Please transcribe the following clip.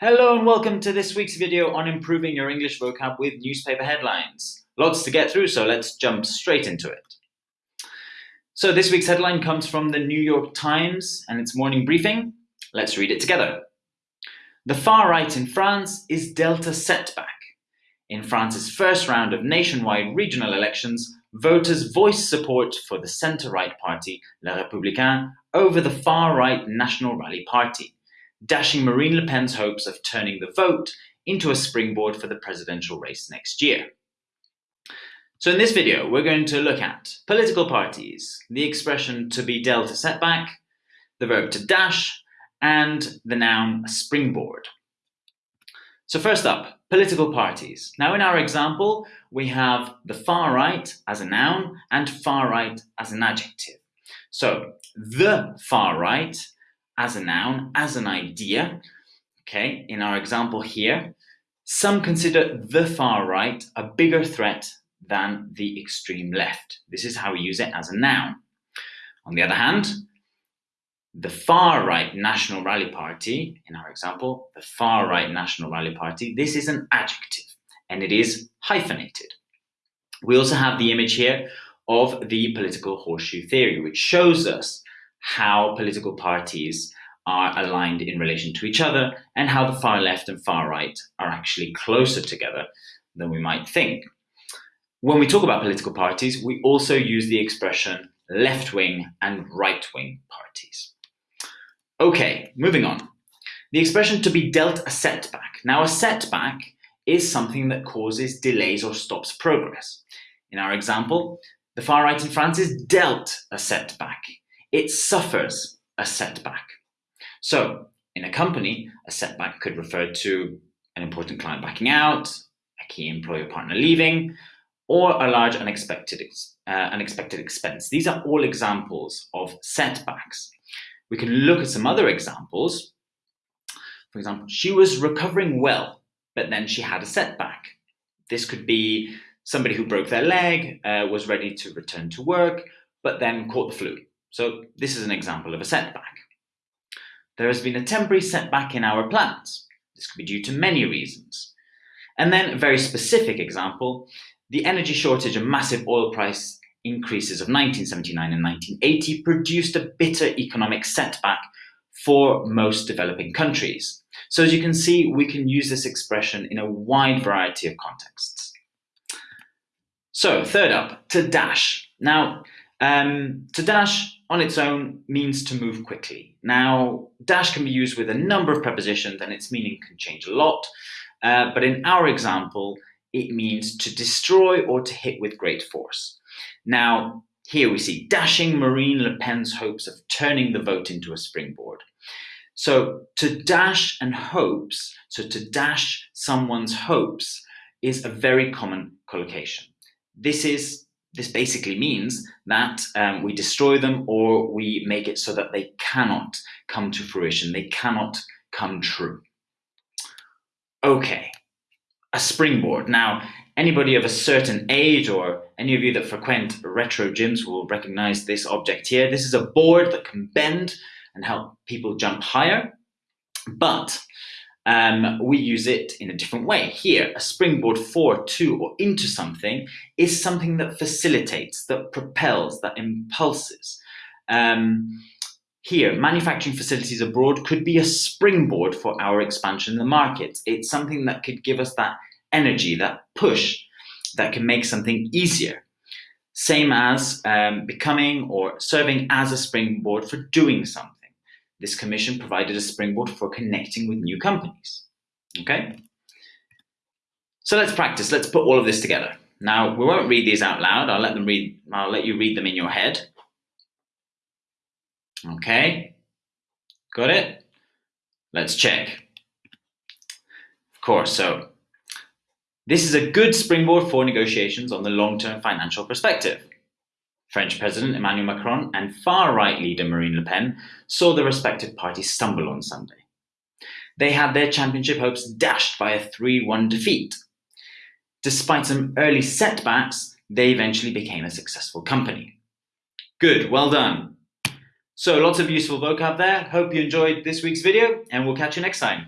Hello and welcome to this week's video on improving your English vocab with newspaper headlines. Lots to get through, so let's jump straight into it. So this week's headline comes from the New York Times and its morning briefing. Let's read it together. The far right in France is dealt a setback. In France's first round of nationwide regional elections, voters voiced support for the centre-right party, Les Républicains, over the far-right National Rally Party dashing Marine Le Pen's hopes of turning the vote into a springboard for the presidential race next year. So in this video, we're going to look at political parties, the expression to be dealt a setback, the verb to dash, and the noun springboard. So first up, political parties. Now in our example, we have the far right as a noun and far right as an adjective. So the far right as a noun, as an idea. Okay, in our example here, some consider the far right a bigger threat than the extreme left. This is how we use it as a noun. On the other hand, the far right National Rally Party, in our example, the far right National Rally Party, this is an adjective and it is hyphenated. We also have the image here of the political horseshoe theory, which shows us how political parties are aligned in relation to each other and how the far left and far right are actually closer together than we might think. When we talk about political parties, we also use the expression left-wing and right-wing parties. Okay, moving on. The expression to be dealt a setback. Now a setback is something that causes delays or stops progress. In our example, the far right in France is dealt a setback it suffers a setback. So in a company, a setback could refer to an important client backing out, a key employer partner leaving, or a large unexpected, uh, unexpected expense. These are all examples of setbacks. We can look at some other examples. For example, she was recovering well, but then she had a setback. This could be somebody who broke their leg, uh, was ready to return to work, but then caught the flu. So this is an example of a setback. There has been a temporary setback in our plans. This could be due to many reasons. And then a very specific example, the energy shortage and massive oil price increases of 1979 and 1980 produced a bitter economic setback for most developing countries. So as you can see, we can use this expression in a wide variety of contexts. So third up, to dash. Now, um, to dash on its own means to move quickly. Now, dash can be used with a number of prepositions and its meaning can change a lot. Uh, but in our example, it means to destroy or to hit with great force. Now, here we see dashing Marine Le Pen's hopes of turning the vote into a springboard. So to dash and hopes, so to dash someone's hopes is a very common collocation. This is this basically means that um, we destroy them or we make it so that they cannot come to fruition, they cannot come true. Okay, a springboard. Now, anybody of a certain age or any of you that frequent retro gyms will recognize this object here. This is a board that can bend and help people jump higher, but um, we use it in a different way. Here, a springboard for, to, or into something is something that facilitates, that propels, that impulses. Um, here, manufacturing facilities abroad could be a springboard for our expansion in the market. It's something that could give us that energy, that push, that can make something easier. Same as um, becoming or serving as a springboard for doing something. This commission provided a springboard for connecting with new companies. Okay? So let's practice. Let's put all of this together. Now, we won't read these out loud. I'll let them read, I'll let you read them in your head. Okay? Got it? Let's check. Of course, so this is a good springboard for negotiations on the long-term financial perspective. French President Emmanuel Macron and far-right leader Marine Le Pen saw their respective parties stumble on Sunday. They had their championship hopes dashed by a 3-1 defeat. Despite some early setbacks, they eventually became a successful company. Good, well done. So lots of useful vocab there. Hope you enjoyed this week's video and we'll catch you next time.